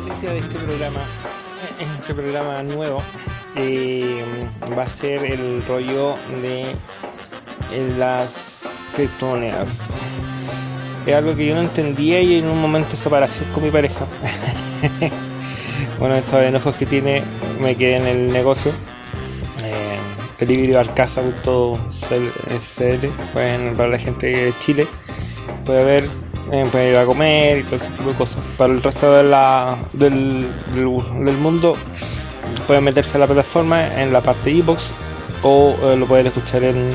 noticia de este programa, este programa nuevo, eh, va a ser el rollo de las criptomonedas. Es algo que yo no entendía y en un momento de separación con mi pareja. bueno, esos enojos que tiene, me quedé en el negocio. Eh, Delivery SL, pueden, para la gente de Chile, puede ver eh, puede ir a comer y todo ese tipo de cosas. Para el resto de la, del, del, mundo, pueden meterse a la plataforma en la parte e o eh, lo pueden escuchar en,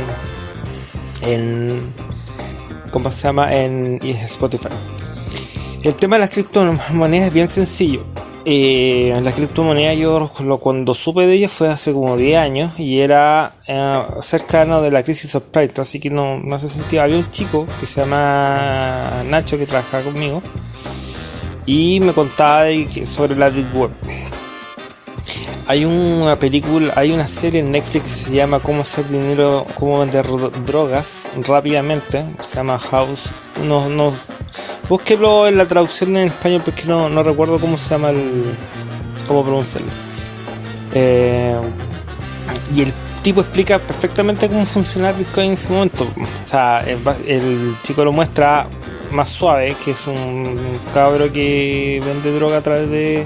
en ¿cómo se llama? En Spotify. El tema de las criptomonedas es bien sencillo. Eh, la criptomoneda yo cuando supe de ella fue hace como 10 años y era eh, cercano de la crisis subprime, así que no, no hace sentido. Había un chico que se llama Nacho que trabajaba conmigo y me contaba sobre la Deep. Hay una película, hay una serie en Netflix que se llama Cómo hacer dinero, cómo vender drogas rápidamente. Se llama House. No, no, búsquelo en la traducción en español porque no, no recuerdo cómo se llama el. cómo pronunciarlo. Eh, y el tipo explica perfectamente cómo funciona el Bitcoin en ese momento. O sea, el chico lo muestra más suave, que es un cabro que vende droga a través de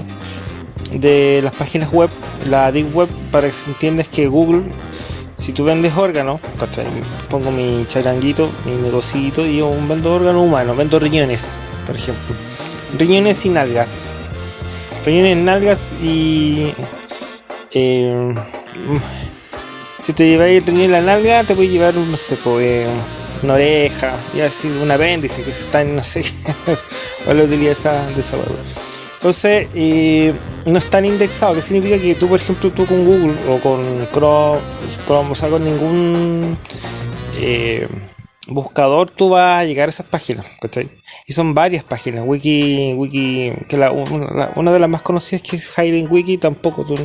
de las páginas web, la Deep Web, para que se entienda que Google, si tú vendes órganos, pongo mi charanguito, mi negocito y yo vendo órgano humano, vendo riñones, por ejemplo. Riñones y nalgas. Riñones, nalgas y... Eh, si te lleváis el riñón en la nalga, te voy a llevar, no sé, pues, una oreja, y así un apéndice que está en, no sé, o la utilidad de esa, de entonces, eh, no están indexados, que significa que tú, por ejemplo, tú con Google o con Chrome, o sea, con ningún eh, buscador, tú vas a llegar a esas páginas, ¿cachai? Y son varias páginas, Wiki, Wiki, que la, una, de las más conocidas que es Hidden Wiki, tampoco tú,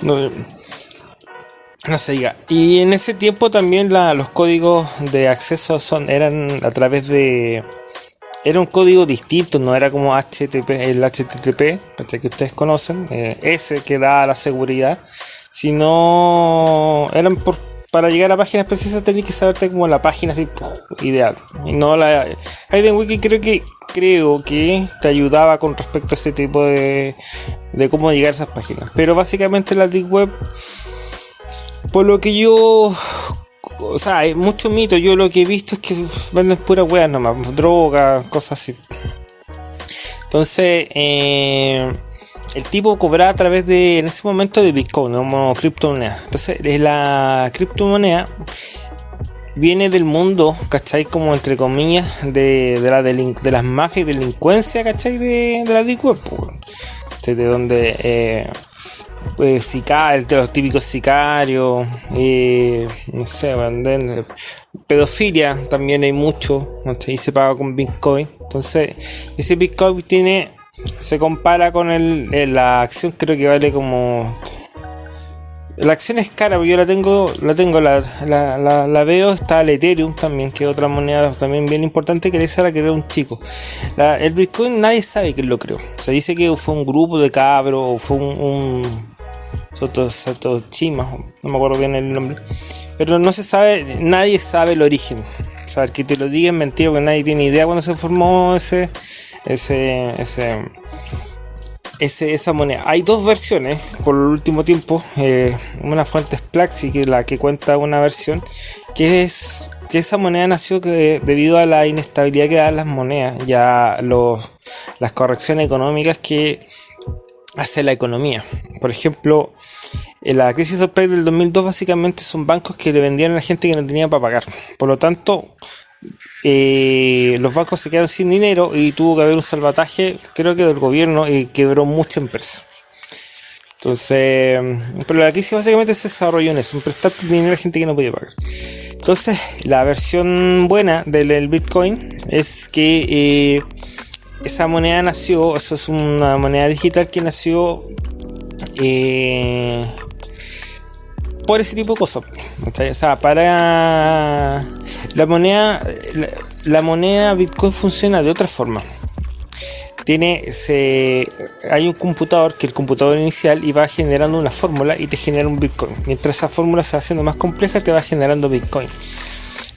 no, no se diga. Y en ese tiempo también los códigos de acceso son eran a través de era un código distinto, no era como HTTP, el HTTP, que ustedes conocen, eh, ese que da la seguridad, sino eran por, para llegar a páginas precisas tenías que saberte como la página ideal. No la Wiki creo que creo que te ayudaba con respecto a ese tipo de, de cómo llegar a esas páginas. Pero básicamente la Deep Web, por lo que yo o sea, hay muchos mitos. Yo lo que he visto es que venden puras weas nomás, drogas, cosas así. Entonces, eh, el tipo cobraba a través de, en ese momento, de Bitcoin, como criptomoneda. Entonces, la criptomoneda viene del mundo, ¿cachai? Como entre comillas, de, la de las mafias y delincuencia, ¿cachai? De, de la Deep Web, de donde eh, pues, sicarios, los típicos sicarios, eh, no sé, pedofilia también hay mucho, y se paga con Bitcoin. Entonces, ese Bitcoin tiene, se compara con el, la acción, creo que vale como la acción es cara, porque yo la tengo, la tengo, la, la, veo, está el Ethereum también, que otra moneda también bien importante, que esa la creó un chico. el Bitcoin nadie sabe quién lo creó. Se dice que fue un grupo de cabros, o fue un, Soto, Chima, no me acuerdo bien el nombre. Pero no se sabe, nadie sabe el origen. O sea, que te lo digan mentira, porque nadie tiene idea cuando se formó ese, ese, ese, ese, esa moneda. Hay dos versiones por el último tiempo. Eh, una fuente es Plaxi, que es la que cuenta una versión, que es que esa moneda nació que, debido a la inestabilidad que dan las monedas, ya los, las correcciones económicas que hacia la economía. Por ejemplo, en la crisis subprime del 2002 básicamente son bancos que le vendían a la gente que no tenía para pagar. Por lo tanto, eh, los bancos se quedaron sin dinero y tuvo que haber un salvataje, creo que del gobierno, y quebró mucha empresa. Entonces, pero la crisis básicamente se desarrolló en eso, en prestar dinero a gente que no podía pagar. Entonces, la versión buena del Bitcoin es que eh, esa moneda nació, eso es una moneda digital que nació eh, por ese tipo de cosas. O sea, para la moneda, la, moneda Bitcoin funciona de otra forma. tiene se hay un computador que el computador inicial y va generando una fórmula y te genera un Bitcoin. Mientras esa fórmula se va haciendo más compleja, te va generando Bitcoin.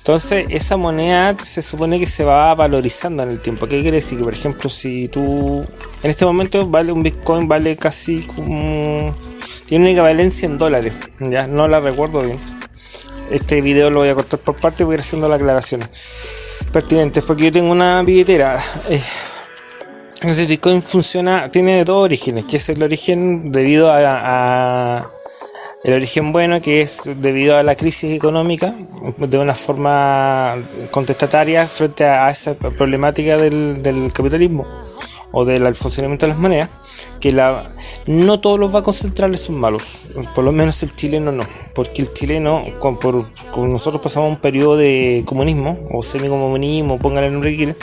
Entonces, esa moneda se supone que se va valorizando en el tiempo. ¿Qué quiere decir? Que, por ejemplo, si tú en este momento vale un Bitcoin, vale casi como. Tiene una equivalencia en dólares. Ya no la recuerdo bien. Este video lo voy a cortar por parte, voy a ir haciendo las aclaraciones pertinentes. Porque yo tengo una billetera. Eh, entonces Bitcoin funciona, tiene dos orígenes, que es el origen debido a, el origen bueno, que es debido a la crisis económica, de una forma contestataria frente a, esa problemática del, capitalismo o del funcionamiento de las monedas, que la, no todos los bancos centrales son malos, por lo menos el chileno no, porque el chileno, con, nosotros pasamos un periodo de comunismo o semicomunismo, pónganle el nombre que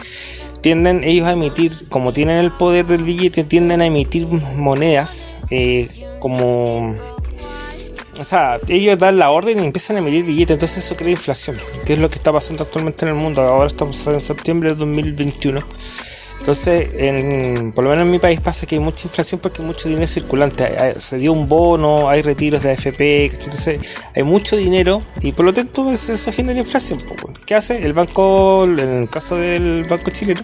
tienden ellos a emitir, como tienen el poder del billete, tienden a emitir monedas eh, como... O sea, ellos dan la orden y empiezan a emitir billetes, entonces eso crea inflación, que es lo que está pasando actualmente en el mundo. Ahora estamos en septiembre de 2021 entonces, en, por lo menos en mi país pasa que hay mucha inflación porque hay mucho dinero circulante. Se dio un bono, hay retiros de AFP, entonces hay mucho dinero y por lo tanto eso genera inflación. ¿Qué hace? El banco, en el caso del banco chileno,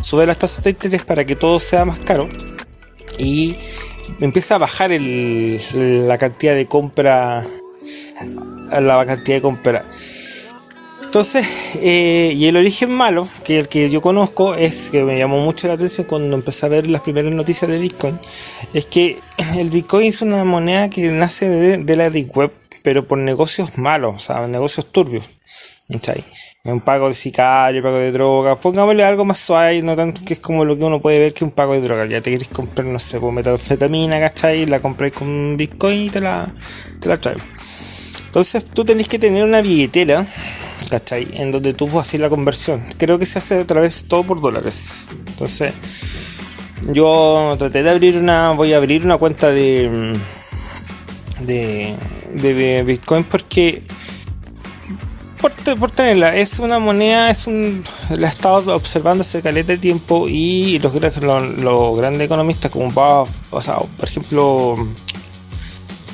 sube las tasas de interés para que todo sea más caro y empieza a bajar la cantidad de compra, la cantidad de compra. Entonces, eh, y el origen malo, que el que yo conozco, es que me llamó mucho la atención cuando empecé a ver las primeras noticias de Bitcoin, es que el Bitcoin es una moneda que nace de, la Deep Web, pero por negocios malos, o sea, negocios turbios. ¿Cachai? Un pago de sicario, pago de droga, pongámosle algo más suave, no tanto que es como lo que uno puede ver que un pago de droga. Ya te quieres comprar, no sé, pues metanfetamina, ¿cachai? La compráis con Bitcoin y te la, te la traes. Entonces tú tenés que tener una billetera ¿cachai? En donde tú puedes hacer la conversión. Creo que se hace otra vez todo por dólares. Entonces, yo traté de abrir una, voy a abrir una cuenta de, de, de Bitcoin porque por, tenerla, es una moneda, es un, la he estado observando hace caleta de tiempo y los, grandes economistas como o sea, por ejemplo,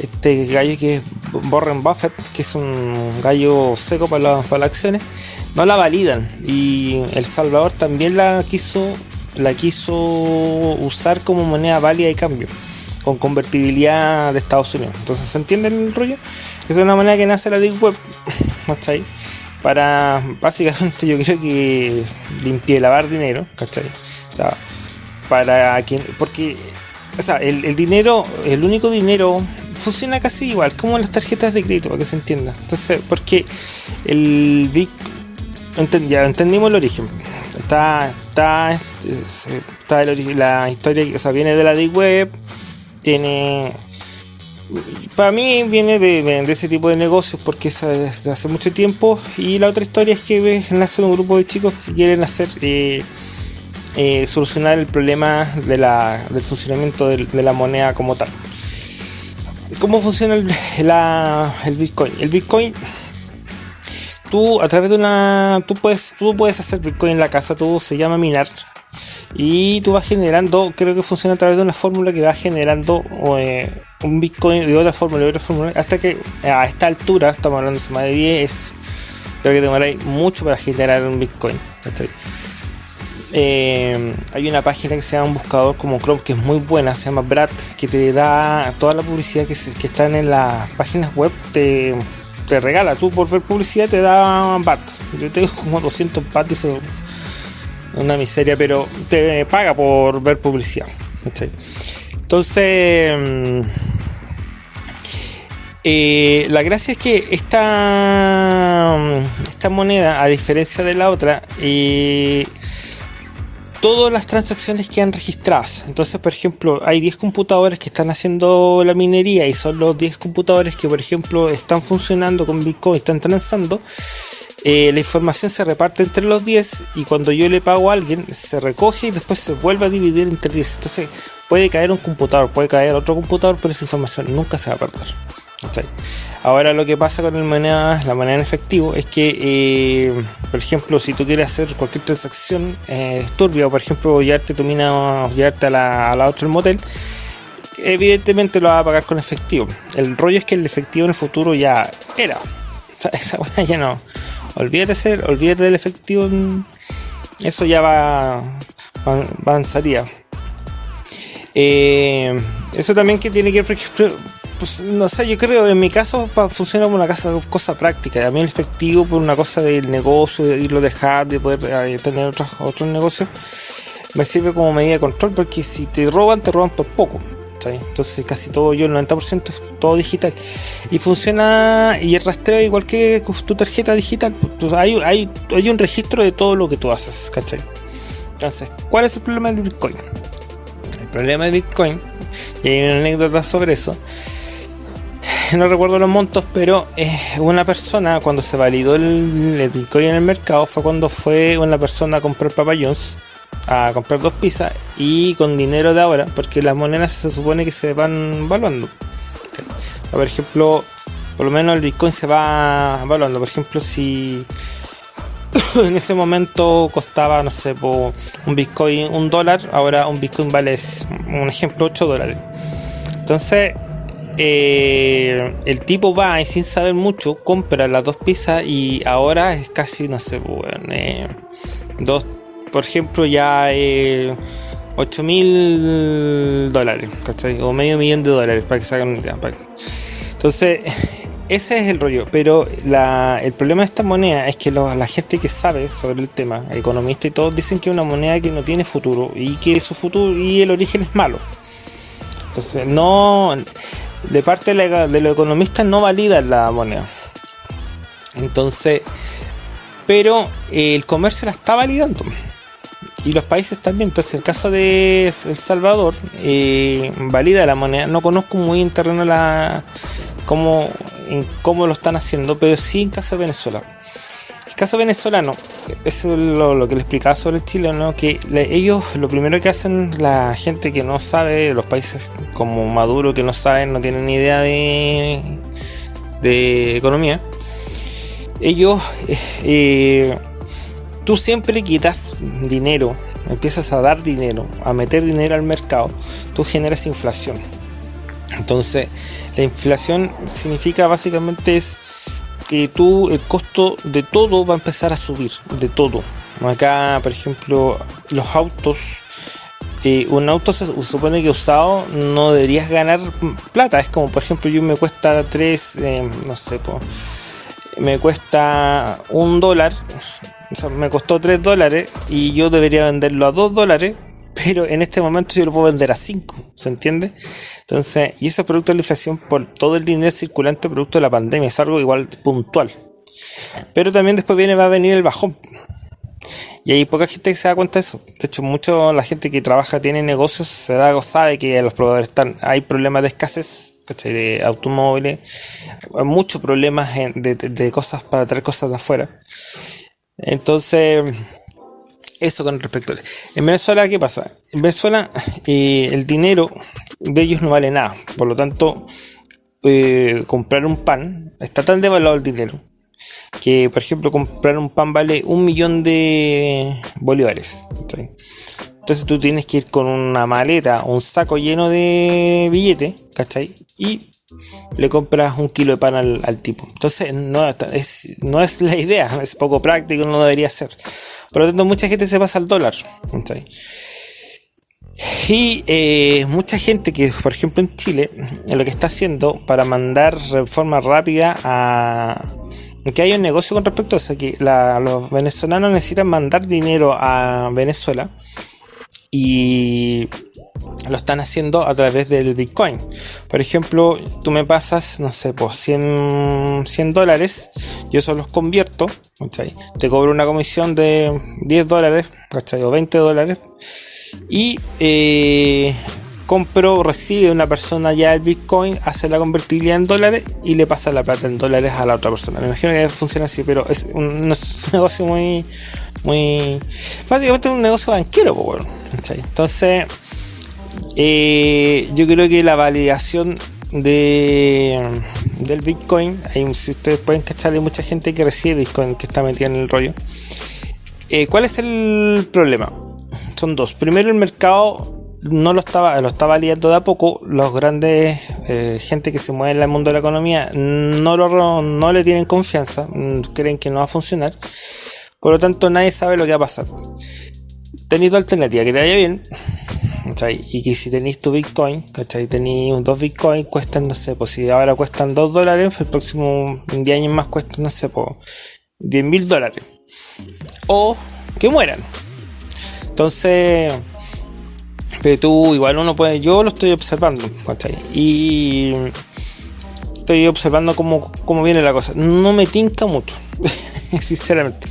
este gallo que es Warren Buffett, que es un gallo seco para, para las acciones, no la validan. Y El Salvador también la quiso, la quiso usar como moneda válida de cambio, con convertibilidad de Estados Unidos. Entonces, ¿se entiende el rollo? Es una moneda que nace la Deep Web, ¿cachai? Para, básicamente, yo creo que limpie lavar dinero, ¿cachai? Para quien, porque, el, el dinero, el único dinero funciona casi igual como las tarjetas de crédito, para que se entienda. Entonces, porque el Big. ya entendimos el origen. Está, está, está la historia, o sea, viene de la Deep Web, tiene. Para mí viene de, ese tipo de negocios porque es desde hace mucho tiempo. Y la otra historia es que nace un grupo de chicos que quieren hacer. Eh, eh, solucionar el problema de la, del funcionamiento de la moneda como tal. ¿Cómo funciona el, el Bitcoin? El Bitcoin, tú a través de una, tú puedes, tú puedes hacer Bitcoin en la casa, tú se llama minar y tú vas generando, creo que funciona a través de una fórmula que va generando eh, un Bitcoin de otra fórmula, de otra fórmula, hasta que a esta altura, estamos hablando de más de 10, creo que demoráis mucho para generar un Bitcoin. Eh, hay una página que se llama un buscador como Chrome que es muy buena, se llama Brad, que te da toda la publicidad que, se, que están en las páginas web, te, te, regala. Tú por ver publicidad te da BAT. Yo tengo como 200 BAT, es una miseria, pero te paga por ver publicidad. Entonces, mm, eh, la gracia es que esta, esta moneda, a diferencia de la otra, eh, todas las transacciones quedan registradas. Entonces, por ejemplo, hay 10 computadores que están haciendo la minería y son los 10 computadores que, por ejemplo, están funcionando con Bitcoin, están transando. Eh, la información se reparte entre los 10 y cuando yo le pago a alguien se recoge y después se vuelve a dividir entre 10. Entonces puede caer un computador, puede caer otro computador, pero esa información nunca se va a perder. Ahora lo que pasa con el moneda, la moneda en efectivo es que, eh, por ejemplo, si tú quieres hacer cualquier transacción eh, turbia, por ejemplo llevarte tu mina, llevarte a la, a la otra motel, evidentemente lo vas a pagar con efectivo. El rollo es que el efectivo en el futuro ya era. O sea, esa weá ya no. Olvídate, olvídate del efectivo. Eso ya va, avanzaría. Eh, eso también que tiene que ver, pues no sé, yo creo en mi caso funciona como una casa, cosa práctica. A mí el efectivo por una cosa del negocio, de irlo dejar, de poder eh, tener otros, otros negocios, me sirve como medida de control porque si te roban, te roban por poco. Entonces casi todo yo, el 90% es todo digital. Y funciona, y el rastreo igual que tu tarjeta digital, pues hay, hay, hay un registro de todo lo que tú haces, ¿cachai? Entonces, ¿cuál es el problema del Bitcoin? El problema del Bitcoin, y hay una anécdota sobre eso, no recuerdo los montos, pero eh, una persona cuando se validó el, Bitcoin en el mercado fue cuando fue una persona a comprar papayons a comprar dos pizzas y con dinero de ahora, porque las monedas se supone que se van valuando. Por ejemplo, por lo menos el Bitcoin se va valuando. Por ejemplo, si en ese momento costaba, no sé, un Bitcoin un dólar, ahora un Bitcoin vale, un ejemplo, 8 dólares. Entonces, eh, el tipo va y sin saber mucho, compra las dos pizzas y ahora es casi, no sé, bueno, eh, dos por ejemplo, ya eh, 8 mil dólares, O medio millón de dólares, para que se hagan una idea. Entonces, ese es el rollo. Pero el problema de esta moneda es que la gente que sabe sobre el tema, economistas y todos, dicen que es una moneda que no tiene futuro y que su futuro y el origen es malo. Entonces, no. De parte de, de los economistas no valida la moneda. Entonces, pero el comercio la está validando y los países también. Entonces, el caso de El Salvador, eh, valida la moneda. No conozco muy en terreno la, cómo, en cómo lo están haciendo, pero sí en caso de Venezuela. El caso venezolano, eso es lo, que le explicaba sobre el Chile, ¿no? que ellos lo primero que hacen, la gente que no sabe, los países como Maduro que no saben, no tienen ni idea de, de economía, ellos eh, tú siempre quitas dinero, empiezas a dar dinero, a meter dinero al mercado, tú generas inflación. Entonces, la inflación significa básicamente es que tú, el costo de todo va a empezar a subir, de todo. Acá, por ejemplo, los autos, eh, un auto se supone que usado no deberías ganar plata. Es como, por ejemplo, yo me cuesta 3, eh, no sé, me cuesta un dólar me costó 3 dólares y yo debería venderlo a 2 dólares, pero en este momento yo lo puedo vender a 5, ¿se entiende? Entonces, y eso es producto de la inflación por todo el dinero circulante producto de la pandemia, es algo igual puntual. Pero también después viene, va a venir el bajón. Y hay poca gente que se da cuenta de eso. De hecho, mucho la gente que trabaja, tiene negocios, se da, sabe que los proveedores están, hay problemas de escasez, De automóviles, muchos problemas de, cosas para traer cosas de afuera. Entonces, eso con respecto a... En Venezuela, ¿qué pasa? En Venezuela eh, el dinero de ellos no vale nada. Por lo tanto, eh, comprar un pan, está tan devaluado el dinero, que por ejemplo comprar un pan vale un millón de bolívares. Entonces tú tienes que ir con una maleta, un saco lleno de billetes, ¿cachai? Y le compras un kilo de pan al, tipo. Entonces no es, no es la idea, es poco práctico, no debería ser. Por lo tanto, mucha gente se pasa al dólar. Y eh, mucha gente que, por ejemplo, en Chile, lo que está haciendo para mandar de forma rápida a que hay un negocio con respecto a eso, que los venezolanos necesitan mandar dinero a Venezuela y lo están haciendo a través del Bitcoin. Por ejemplo, tú me pasas, no sé, pues 100, 100 dólares, yo solo los convierto, te cobro una comisión de 10 dólares, o 20 dólares, y eh, compro, recibe una persona ya el Bitcoin, hace la convertibilidad en dólares y le pasa la plata en dólares a la otra persona. Me imagino que funciona así, pero es un, negocio muy, muy, básicamente un negocio banquero, pues, Entonces, eh, yo creo que la validación de, del Bitcoin, hay, si ustedes pueden cachar, hay mucha gente que recibe Bitcoin que está metida en el rollo. Eh, ¿Cuál es el problema? Son dos. Primero, el mercado no lo estaba, lo estaba liando de a poco. Los grandes eh, gente que se mueve en el mundo de la economía no, lo, no le tienen confianza, mm, creen que no va a funcionar. Por lo tanto, nadie sabe lo que va a pasar. Tenéis dos alternativas, que te vaya bien. Y que si tenéis tu Bitcoin, ¿cachai? Tenéis dos Bitcoin, cuestan, no sé, pues si ahora cuestan 2 dólares, el próximo 10 años más cuestan, no sé, pues 10 mil dólares. O que mueran. Entonces, pero tú, igual uno puede, yo lo estoy observando, ¿cachai? Y estoy observando cómo, cómo viene la cosa. No me tinca mucho, sinceramente.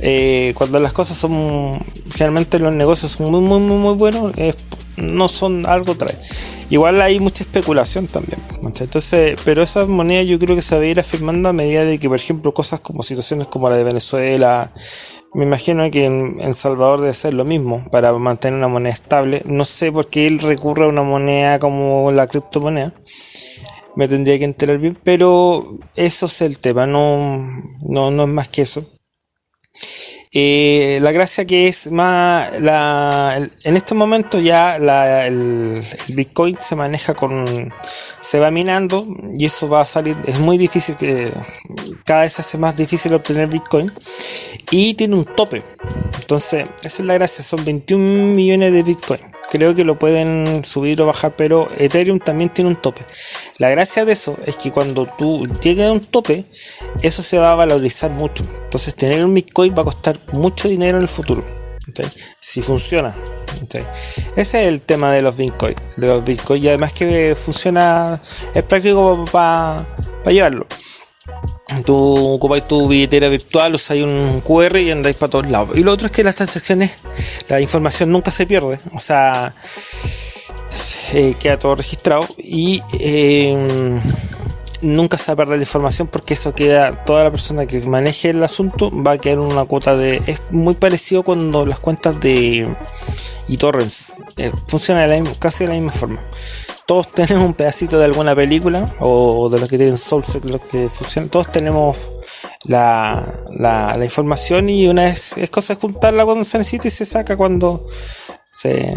Eh, cuando las cosas son, generalmente los negocios son muy, muy, muy, muy buenos, no son algo trae. Igual hay mucha especulación también. Entonces, pero esas monedas yo creo que se va a ir afirmando a medida de que, por ejemplo, cosas como situaciones como la de Venezuela, me imagino que en, Salvador debe ser lo mismo para mantener una moneda estable. No sé por qué él recurre a una moneda como la criptomoneda. Me tendría que enterar bien, pero eso es el tema, no, no, no es más que eso. Eh, la gracia que es más, la, en este momento ya la, el, Bitcoin se maneja con, se va minando y eso va a salir, es muy difícil, que cada vez se hace más difícil obtener Bitcoin y tiene un tope. Entonces, esa es la gracia, son 21 millones de Bitcoin. Creo que lo pueden subir o bajar, pero Ethereum también tiene un tope. La gracia de eso es que cuando tú llegues a un tope, eso se va a valorizar mucho. Entonces, tener un Bitcoin va a costar mucho dinero en el futuro. Si funciona. Ese es el tema de los Bitcoin. De los Bitcoin. Y además que funciona, es práctico para llevarlo. Tú ocupáis tu billetera virtual, usáis un QR y andáis para todos lados. Y lo otro es que las transacciones, la información nunca se pierde. O sea, queda todo registrado y em, nunca se va a perder la información porque eso queda, toda la persona que maneje el asunto va a quedar una cuota de... Es muy parecido cuando las cuentas de eTorrents eh, funcionan casi de la misma forma todos tenemos un pedacito de alguna película o de los que tienen Soulseek, los que funcionan, todos tenemos la, la, información y una vez es cosa de juntarla cuando se necesita y se saca cuando se...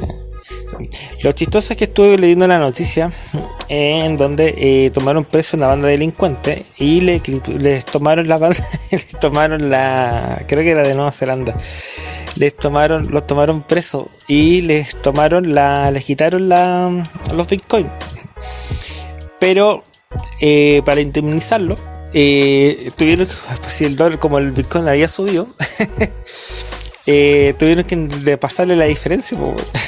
Lo chistoso es que estuve leyendo la noticia en donde eh, tomaron preso una banda de delincuentes y le, les tomaron la banda, tomaron la, creo que era de Nueva Zelanda, les tomaron, los tomaron preso y les tomaron la, les quitaron la, los bitcoins. Pero eh, para indemnizarlo, eh, tuvieron, pues, si el dólar como el bitcoin había subido, eh, tuvieron que pasarle la diferencia.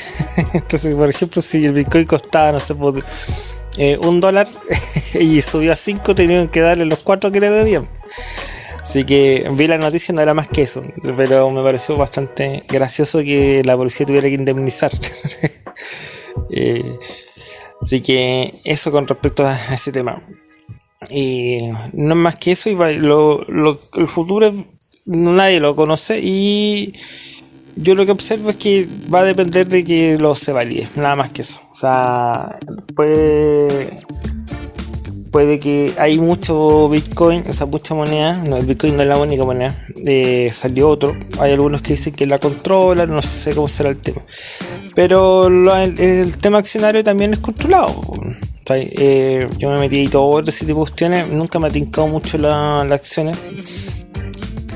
Entonces, por ejemplo, si el bitcoin costaba, no sé, un dólar y subió a 5, tenían que darle los 4 que le debían. Así que vi la noticia, no era más que eso, pero me pareció bastante gracioso que la policía tuviera que indemnizar. Eh, así que eso con respecto a ese tema. Y no es más que eso, y lo, el futuro nadie lo conoce y yo lo que observo es que va a depender de que lo se valide, nada más que eso. O sea, puede puede que hay mucho Bitcoin, o sea, mucha moneda, no, el Bitcoin no es la única moneda, eh, salió otro, hay algunos que dicen que la controlan, no sé cómo será el tema, pero el, tema accionario también es controlado. Eh, yo me metí y todo ese tipo de cuestiones, nunca me ha tincado mucho las acciones,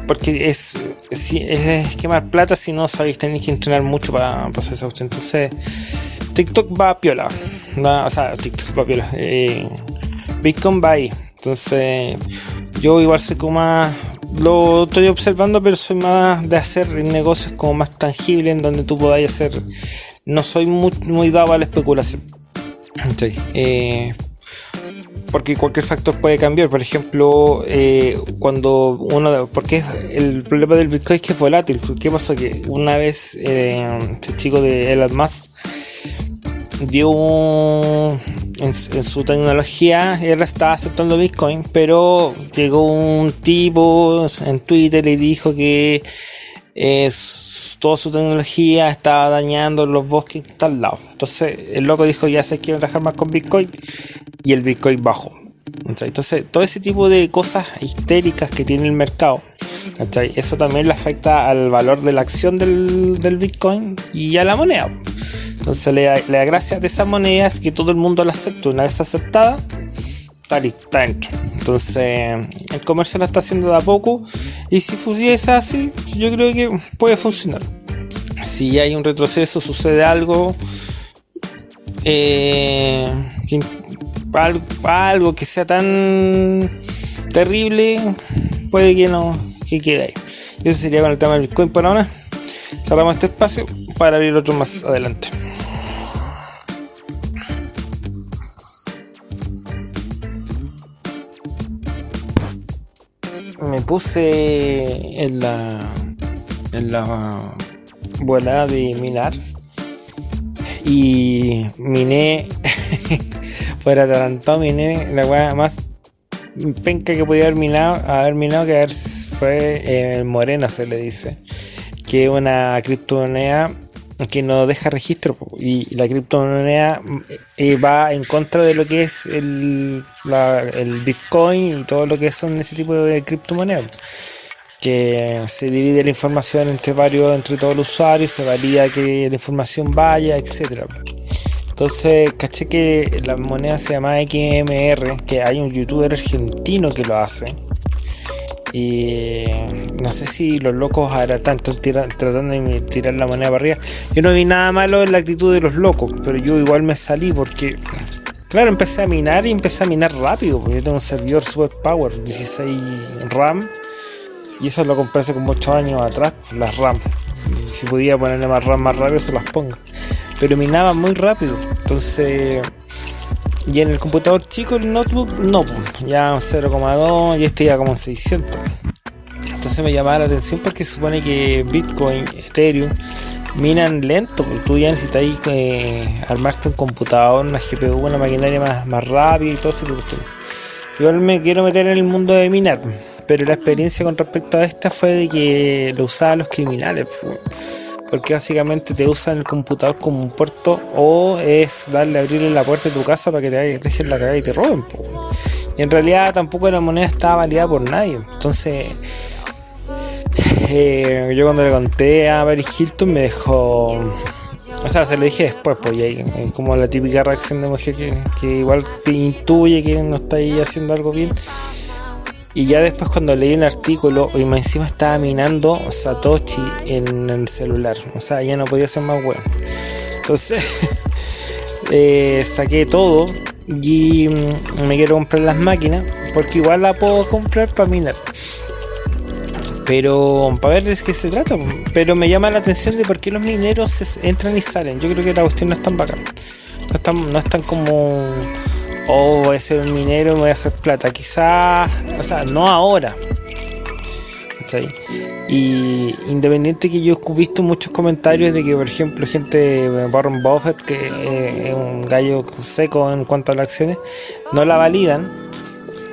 porque es, es, quemar plata si no sabéis, tenéis que entrenar mucho para, pasar esa cuestión. Entonces, TikTok va a piola, o sea, TikTok va a piola. Eh, Bitcoin va ahí. Entonces, yo igual sé como más. Lo estoy observando, pero soy más de hacer negocios como más tangibles en donde tú podáis hacer. No soy muy, muy dado a la especulación. Eh, porque cualquier factor puede cambiar. Por ejemplo, eh, cuando uno. Porque el problema del Bitcoin es que es volátil. ¿Qué pasa? Que una vez eh, este chico de Elon Musk dio en, su tecnología, él estaba aceptando Bitcoin, pero llegó un tipo en Twitter y dijo que toda su tecnología estaba dañando los bosques tal lado. Entonces el loco dijo ya se quiere trabajar más con Bitcoin y el Bitcoin bajó. Entonces, todo ese tipo de cosas histéricas que tiene el mercado, eso también le afecta al valor de la acción del, del Bitcoin y a la moneda. Entonces, la, la gracia de esa moneda es que todo el mundo la acepte. Una vez aceptada, está lista. Entonces, el comercio lo está haciendo de a poco. Y si fuese así, yo creo que puede funcionar. Si hay un retroceso, sucede algo. Eh, algo, que sea tan terrible, puede que no que quede ahí. Eso sería con el tema del Bitcoin por ahora. Cerramos este espacio para abrir otro más adelante. Me puse en la en la volada de minar y miné adelantado miné la weá más penca que podía haber minado, haber minado que haber fue el Morena se le dice que es una criptomoneda que no deja registro y la criptomoneda eh, va en contra de lo que es el, el Bitcoin y todo lo que son ese tipo de criptomonedas que se divide la información entre varios, entre todos los usuarios, se valida que la información vaya, etcétera. Entonces, caché que la moneda se llama XMR, que hay un youtuber argentino que lo hace. Y no sé si los locos ahora tanto tratando de tirar la moneda para arriba. Yo no vi nada malo en la actitud de los locos, pero yo igual me salí porque, claro, empecé a minar y empecé a minar rápido, porque yo tengo un servidor super power, 16 RAM y eso lo compré hace como 8 años atrás, las RAM. si podía ponerle más RAM más rápido, se las pongo. Pero minaba muy rápido. Entonces. Y en el computador chico, el notebook, no, ya 0,2 y este ya como 600. Entonces me llamaba la atención porque se supone que Bitcoin, Ethereum, minan lento, porque tú ya necesitas eh, armarte un computador, una GPU, una maquinaria más, más rápida y todo eso. Igual me quiero meter en el mundo de minar, pero la experiencia con respecto a esta fue de que lo usaban los criminales, porque básicamente te usan el computador como un puerto o es darle abrirle la puerta de tu casa para que te dejen la cagada y te roben. Y en realidad tampoco la moneda estaba validada por nadie, entonces eh, yo cuando le conté a Barry Hilton me dejó o sea, se lo dije después, pues y es como la típica reacción de mujer que, igual te intuye que no está ahí haciendo algo bien. Y ya después cuando leí el artículo, y encima estaba minando Satoshi en el celular. O sea, ya no podía ser más bueno. Entonces, eh, saqué todo y mm, me quiero comprar las máquinas. Porque igual la puedo comprar para minar. Pero para ver de qué se trata. Pero me llama la atención de por qué los mineros entran y salen. Yo creo que la cuestión no es tan bacán. No es tan, no es tan como. Oh, voy a ser minero voy a hacer plata. Quizás. O sea, no ahora. Y independiente que yo he visto muchos comentarios de que, por ejemplo, gente Warren Buffett, que eh, es un gallo seco en cuanto a las acciones, no la validan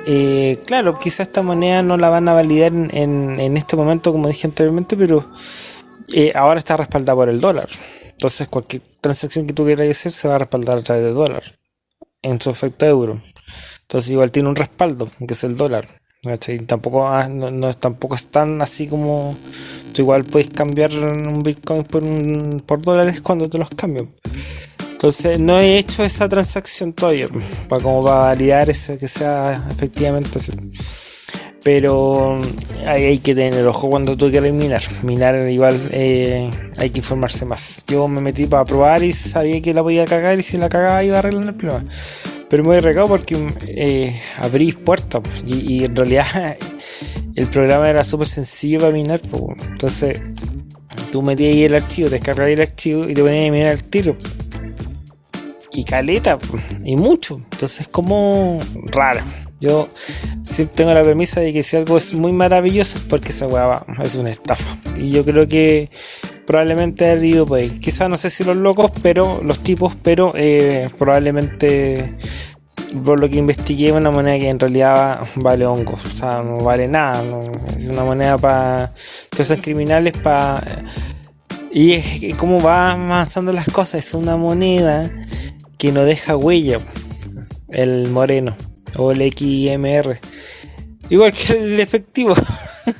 eh, claro, quizás esta moneda no la van a validar en, este momento, como dije anteriormente, pero eh, ahora está respaldada por el dólar. Entonces, cualquier transacción que tú quieras hacer se va a respaldar a través del dólar, en su efecto euro. Entonces, igual tiene un respaldo, que es el dólar. Tampoco, ah, no, es, tampoco es tan así como tú igual puedes cambiar un Bitcoin por, por dólares cuando te los cambian. Entonces no he hecho esa transacción todavía para como validar eso que sea efectivamente así. Pero ahí hay que tener ojo cuando tú quieres minar. Minar igual eh, hay que informarse más. Yo me metí para probar y sabía que la podía cagar y si la cagaba iba a arreglar el problema. Pero me he recado porque eh, abrí puertas y, en realidad el programa era súper sencillo para minar. Entonces tú metías ahí el archivo, descargabas el archivo y te ponías a minar el tiro y caleta y mucho. Entonces es como raro. Yo siempre tengo la premisa de que si algo es muy maravilloso es porque esa weá es una estafa. Y yo creo que probablemente ha ido pues Quizás no sé si los locos, pero los tipos, pero eh, probablemente por lo que investigué una moneda que en realidad vale hongos, o sea, no vale nada, es una moneda para cosas criminales para y es como va avanzando las cosas, es una moneda que no deja huella, el moreno. O el XMR. Igual que el efectivo.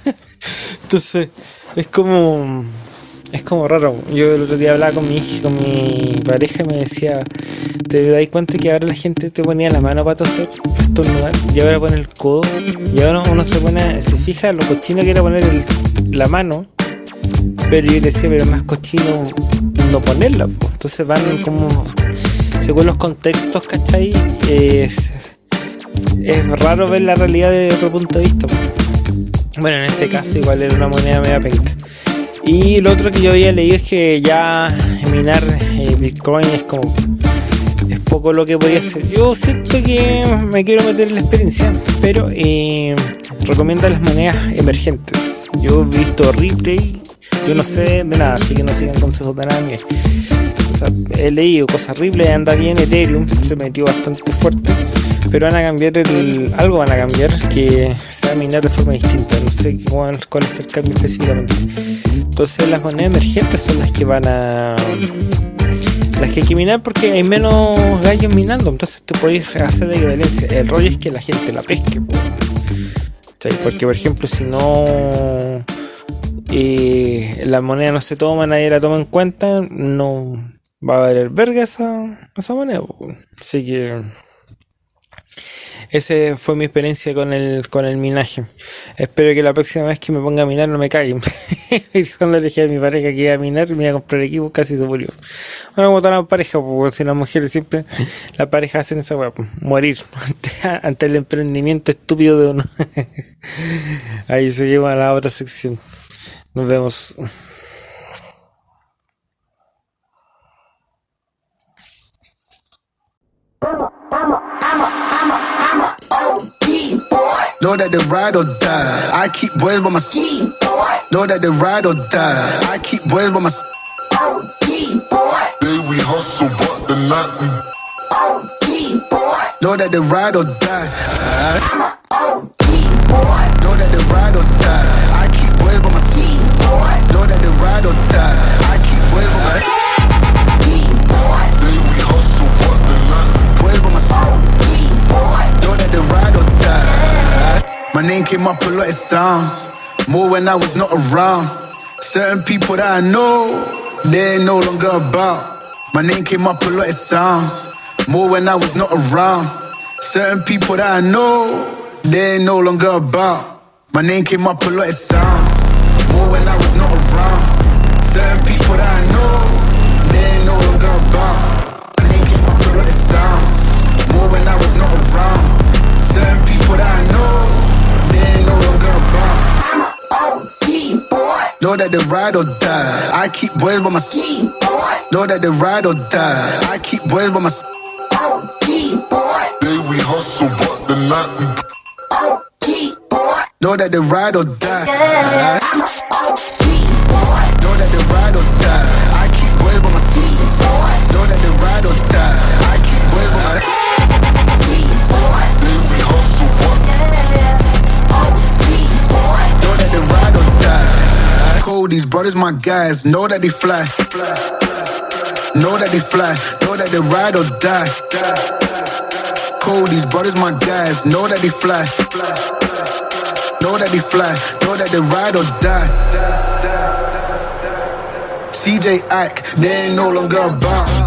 Entonces, es como. Es como raro. Yo el otro día hablaba con mi con mi pareja y me decía, ¿te das cuenta que ahora la gente te ponía la mano para toser, para estornudar? Y ahora pone el codo. Y ahora uno se pone, se fija lo cochino que poner la mano. Pero yo decía, pero es más cochino no ponerla. Entonces van como, según los contextos, ¿cachai? Es, es raro ver la realidad desde otro punto de vista. Bueno, en este caso igual era una moneda media penca. Y lo otro que yo había leído es que ya minar eh, Bitcoin es como es poco lo que podía hacer. Yo siento que me quiero meter en la experiencia, pero eh, recomienda las monedas emergentes. Yo he visto replay, yo no sé de nada, así que no sigan consejos de nadie. He leído cosas horribles, anda bien Ethereum, se metió bastante fuerte pero van a cambiar el, algo van a cambiar que se va a minar de forma distinta no sé cuál, es el cambio específicamente. Entonces las monedas emergentes son las que van a las que hay que minar porque hay menos gallos minando entonces tú puedes hacer la equivalencia. El rollo es que la gente la pesque porque por ejemplo si no eh, la moneda no se toma nadie la toma en cuenta no va a valer verga esa, esa moneda así que esa fue mi experiencia con el, con el minaje. Espero que la próxima vez que me ponga a minar no me caigan. Cuando le dije a mi pareja que iba a minar, me iba a comprar equipo, casi se murió. Bueno, como todas las parejas, porque si las mujeres siempre, las parejas hacen esa weá, morir ante, el emprendimiento estúpido de uno. Ahí se lleva a la otra sección. Nos vemos. Know that they ride or die. I keep boys by my side. Know that they ride or die. I keep boys by my side. Day we hustle, but the night we. OT boy. Know that they ride or die. My name came up a lot, it sounds more when I was not around. Certain people that I know, they ain't no longer about. My name came up a lot, it sounds more when I was not around. Certain people that I know, they ain't no longer about. My name came up a lot, it sounds more when I was not around. Certain people that I know, Know that they ride or die. I keep boys by my side. Know that they ride or die. I keep boys by my side. Day we hustle, but the night we. Know that they ride or die. Uh-huh. Brothers, my guys, know that they fly. Know that they fly. Know that they ride or die. Cold, these brothers, my guys, know that they fly. Know that they fly. Know that they ride or die. CJ Ike, they ain't no longer about.